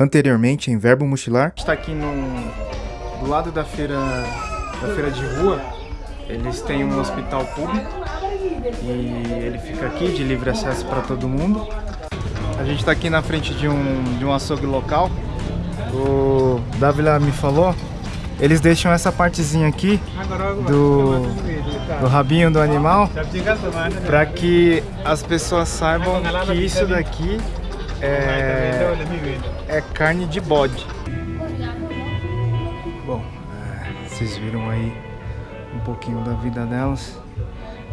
Anteriormente, em Verbo Mochilar. está aqui no, do lado da feira, da feira de rua. Eles têm um hospital público e ele fica aqui de livre acesso para todo mundo. A gente está aqui na frente de um, de um açougue local. O Davila me falou, eles deixam essa partezinha aqui do, do rabinho do animal para que as pessoas saibam que isso daqui é, é carne de bode. Bom, é, vocês viram aí um pouquinho da vida delas.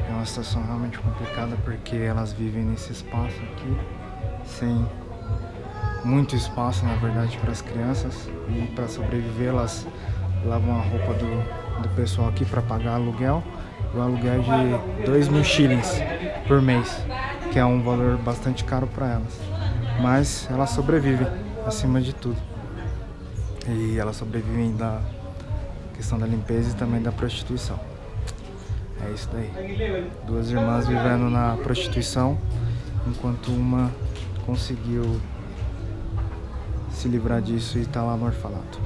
É uma situação realmente complicada porque elas vivem nesse espaço aqui sem muito espaço, na verdade, para as crianças e para sobreviver elas lavam a roupa do, do pessoal aqui para pagar aluguel. O aluguel é de 2 mil shillings por mês, que é um valor bastante caro para elas. Mas elas sobrevivem, acima de tudo. E elas sobrevivem da questão da limpeza e também da prostituição. É isso daí. Duas irmãs vivendo na prostituição, enquanto uma conseguiu se livrar disso e está lá no orfanato.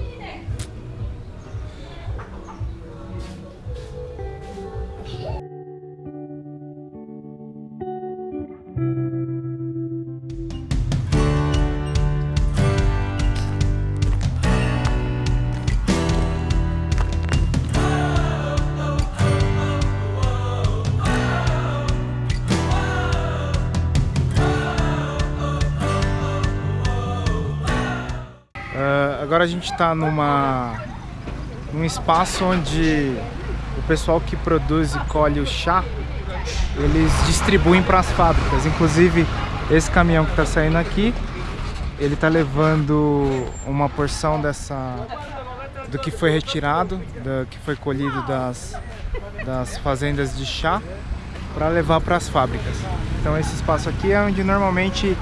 Agora a gente está numa num espaço onde o pessoal que produz e colhe o chá, eles distribuem para as fábricas. Inclusive, esse caminhão que está saindo aqui, ele está levando uma porção dessa do que foi retirado, do que foi colhido das, das fazendas de chá, para levar para as fábricas. Então esse espaço aqui é onde normalmente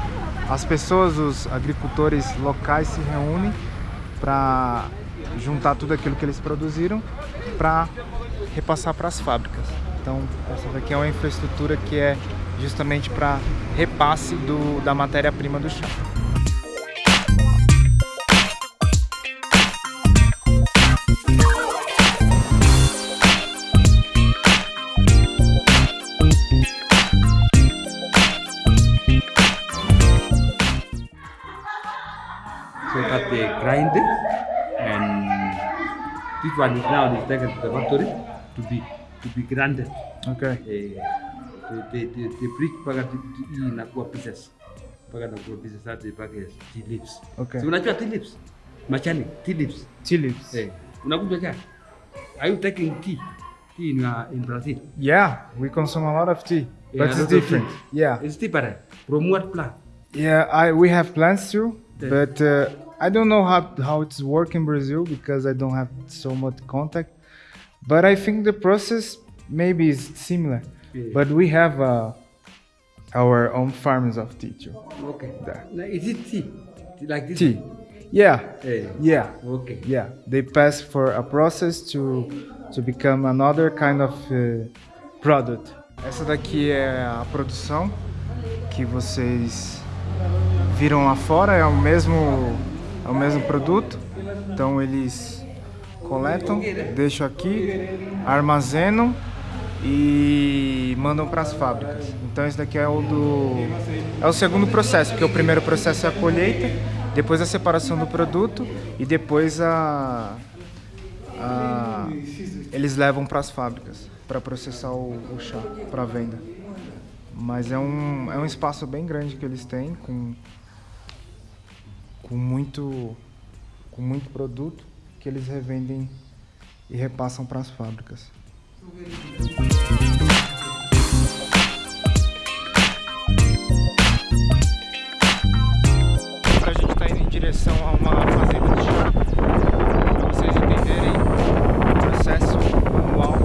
as pessoas, os agricultores locais se reúnem para juntar tudo aquilo que eles produziram para repassar para as fábricas. Então essa daqui é uma infraestrutura que é justamente para repasse do, da matéria-prima do chá. One is now is taken to the factory to be to be grinded. Okay. Eh, the, the, the, brick mpaka inakuwa pieces mpaka inakuwa pieces hadi mpaka tea leaves. Okay. So unajua tea leaves? Machani, tea leaves. Tea leaves. Eh, unakunywa chai? Are you taking tea? Tea in, uh, in Brazil? Yeah, we consume a lot of tea. Yeah, but it's different. Yeah. It's different. From what plant? Yeah, I we have plants too. But uh, I don't know how, how it's work in Brazil because I don't have so much contact, but I think the process maybe is similar. Yeah. But we have uh, our own farms of tea too. Okay. Is it tea? Like this? Tea. Yeah. Yeah. yeah. Okay. Yeah. They pass for a process to to become another kind of uh, product. Essa daqui é a produção que vocês viram lá fora, é o mesmo é o mesmo produto. Então eles coletam, deixam aqui, armazenam e mandam para as fábricas. Então esse daqui é o do é o segundo processo, porque o primeiro processo é a colheita, depois a separação do produto e depois a, a eles levam para as fábricas para processar o, o chá para venda. Mas é um, é um espaço bem grande que eles têm com com muito, com muito produto que eles revendem e repassam para as fábricas. A gente está indo em direção a uma fazenda de chá, para vocês entenderem o processo manual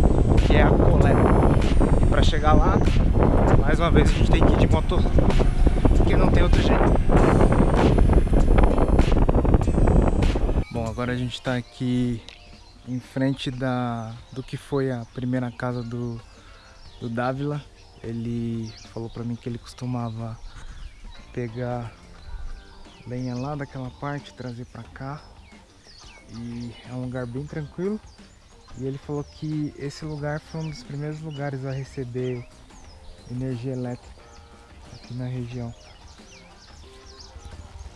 que é a coleta. E para chegar lá, mais uma vez a gente tem que ir de motor, porque não tem outro jeito. Agora a gente está aqui em frente da, do que foi a primeira casa do, do Dávila. Ele falou para mim que ele costumava pegar lenha lá daquela parte, trazer para cá. E é um lugar bem tranquilo. E ele falou que esse lugar foi um dos primeiros lugares a receber energia elétrica aqui na região.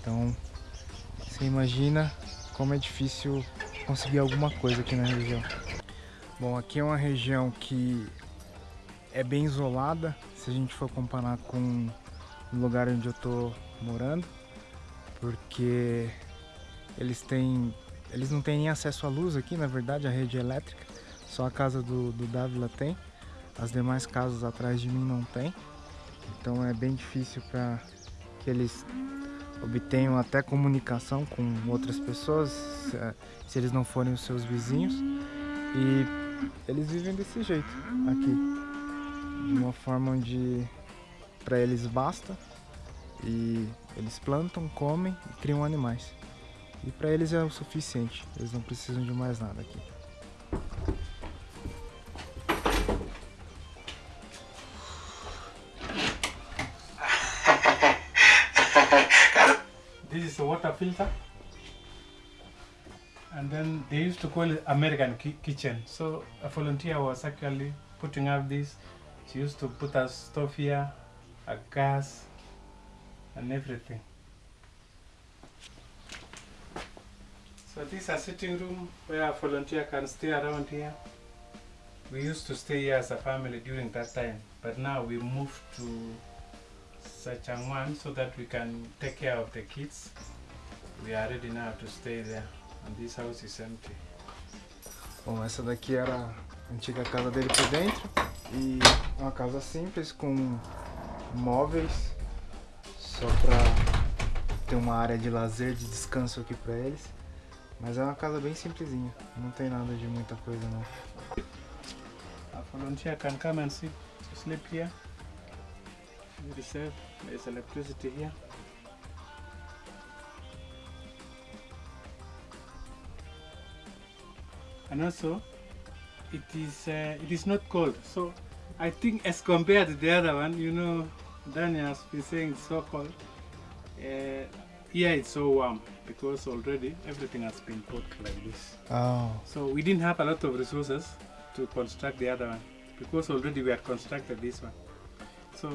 Então, você imagina como é difícil conseguir alguma coisa aqui na região. Bom, aqui é uma região que é bem isolada, se a gente for comparar com o lugar onde eu tô morando, porque eles têm eles não têm nem acesso à luz aqui, na verdade, a rede elétrica. Só a casa do, do Dávila tem. As demais casas atrás de mim não tem. Então é bem difícil para que eles obtenham até comunicação com outras pessoas, se, se eles não forem os seus vizinhos. E eles vivem desse jeito aqui. De uma forma onde para eles basta e eles plantam, comem e criam animais. E para eles é o suficiente, eles não precisam de mais nada aqui. Is a water filter. And then they used to call it American ki kitchen. So a volunteer was actually putting up this. She used to put a stove here, a gas, and everything. So this is a sitting room where a volunteer can stay around here. We used to stay here as a family during that time, but now we moved to Sachangwan so that we can take care of the kids. We are ready now to stay there, and this house is empty. Bom, essa daqui era a antiga casa dele por dentro e uma casa simples com móveis só para ter uma área de lazer, de descanso aqui para eles. Mas é uma casa bem simplesinha, não tem nada de muita coisa não. A volunteer can come and sit, sleep here. Safe. There's electricity here. And also, it is uh, it is not cold. So I think as compared to the other one, you know, Daniel has been saying it's so cold. Uh, here it's so warm because already everything has been put like this. Oh, So we didn't have a lot of resources to construct the other one because already we had constructed this one. So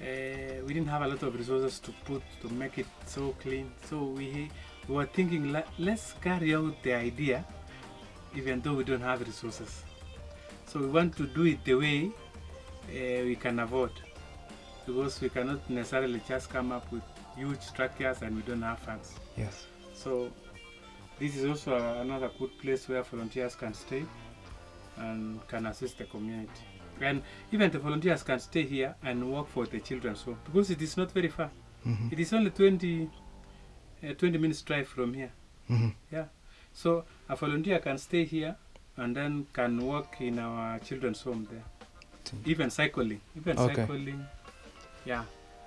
uh, we didn't have a lot of resources to put to make it so clean. So we, we were thinking let, let's carry out the idea even though we don't have resources. So we want to do it the way uh, we can afford because we cannot necessarily just come up with huge structures and we don't have funds. yes. So this is also another good place where volunteers can stay and can assist the community. And even the volunteers can stay here and work for the children's home because it is not very far. Mhm. It is only 20, uh, 20 minutes drive from here. Mhm. Yeah. So a volunteer can stay here and then can work in our children's home there. Even cycling. Even Okay. cycling. Yeah.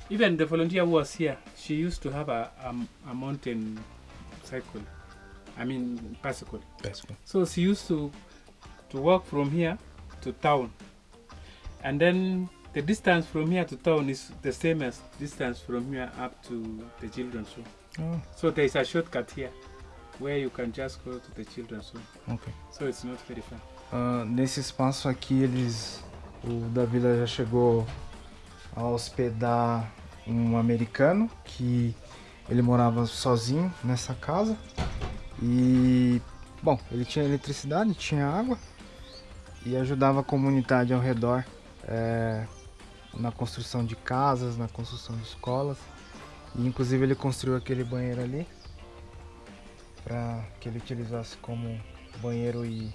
Even the volunteer who was here, she used to have a, a, a mountain cycle. I mean bicycle. Good. So she used to to walk from here to town. And then the distance from here to town is the same as distance from here up to the children's home. Oh, So there is a shortcut here where you can just go to the children's home. ok. So it's not very far. Ah, nesse espaço aqui eles o Davila já chegou a hospedar um americano que ele morava sozinho nessa casa e bom ele tinha eletricidade tinha água e ajudava a comunidade ao redor eh, na construção de casas na construção de escolas e inclusive ele construiu aquele banheiro ali para que ele utilizasse como banheiro e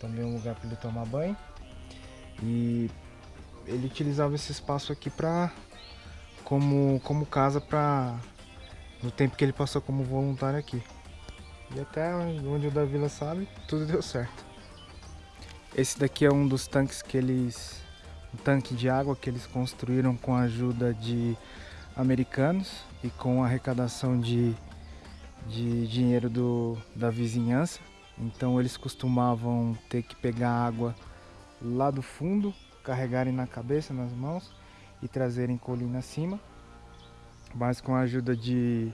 também um lugar para ele tomar banho. E ele utilizava esse espaço aqui para como como casa para no tempo que ele passou como voluntário aqui. E até onde o Davila sabe, tudo deu certo. Esse daqui é um dos tanques que eles um tanque de água que eles construíram com a ajuda de americanos e com arrecadação de de dinheiro do, da vizinhança. Então eles costumavam ter que pegar água lá do fundo, carregarem na cabeça, nas mãos e trazerem colina acima. mas com a ajuda de,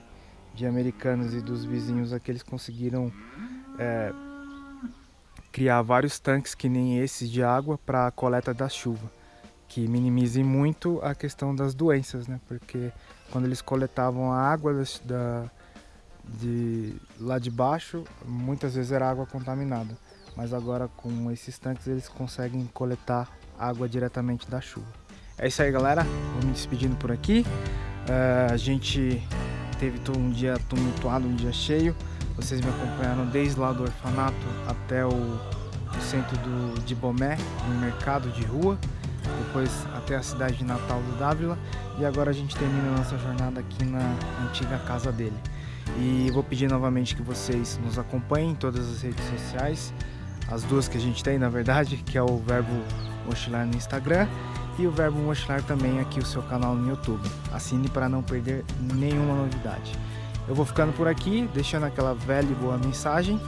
de americanos e dos vizinhos aqui eles conseguiram é, criar vários tanques que nem esses de água para a coleta da chuva, que minimizem muito a questão das doenças, né? Porque quando eles coletavam a água da, de lá de baixo, muitas vezes era água contaminada, mas agora com esses tanques eles conseguem coletar água diretamente da chuva. É isso aí, galera. Vou me despedindo por aqui. Uh, a gente teve todo um dia tumultuado, um dia cheio. Vocês me acompanharam desde lá do orfanato até o, o centro do, de Bomé, no mercado de rua, depois até a cidade de Natal do Dávila e agora a gente termina a nossa jornada aqui na antiga casa dele. E vou pedir novamente que vocês nos acompanhem em todas as redes sociais, as duas que a gente tem na verdade, que é o Verbo Mochilar no Instagram e o Verbo Mochilar também aqui o seu canal no YouTube. Assine para não perder nenhuma novidade. Eu vou ficando por aqui, deixando aquela velha e boa mensagem.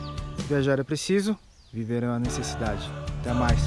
Viajar é preciso, viver é uma necessidade. Até mais.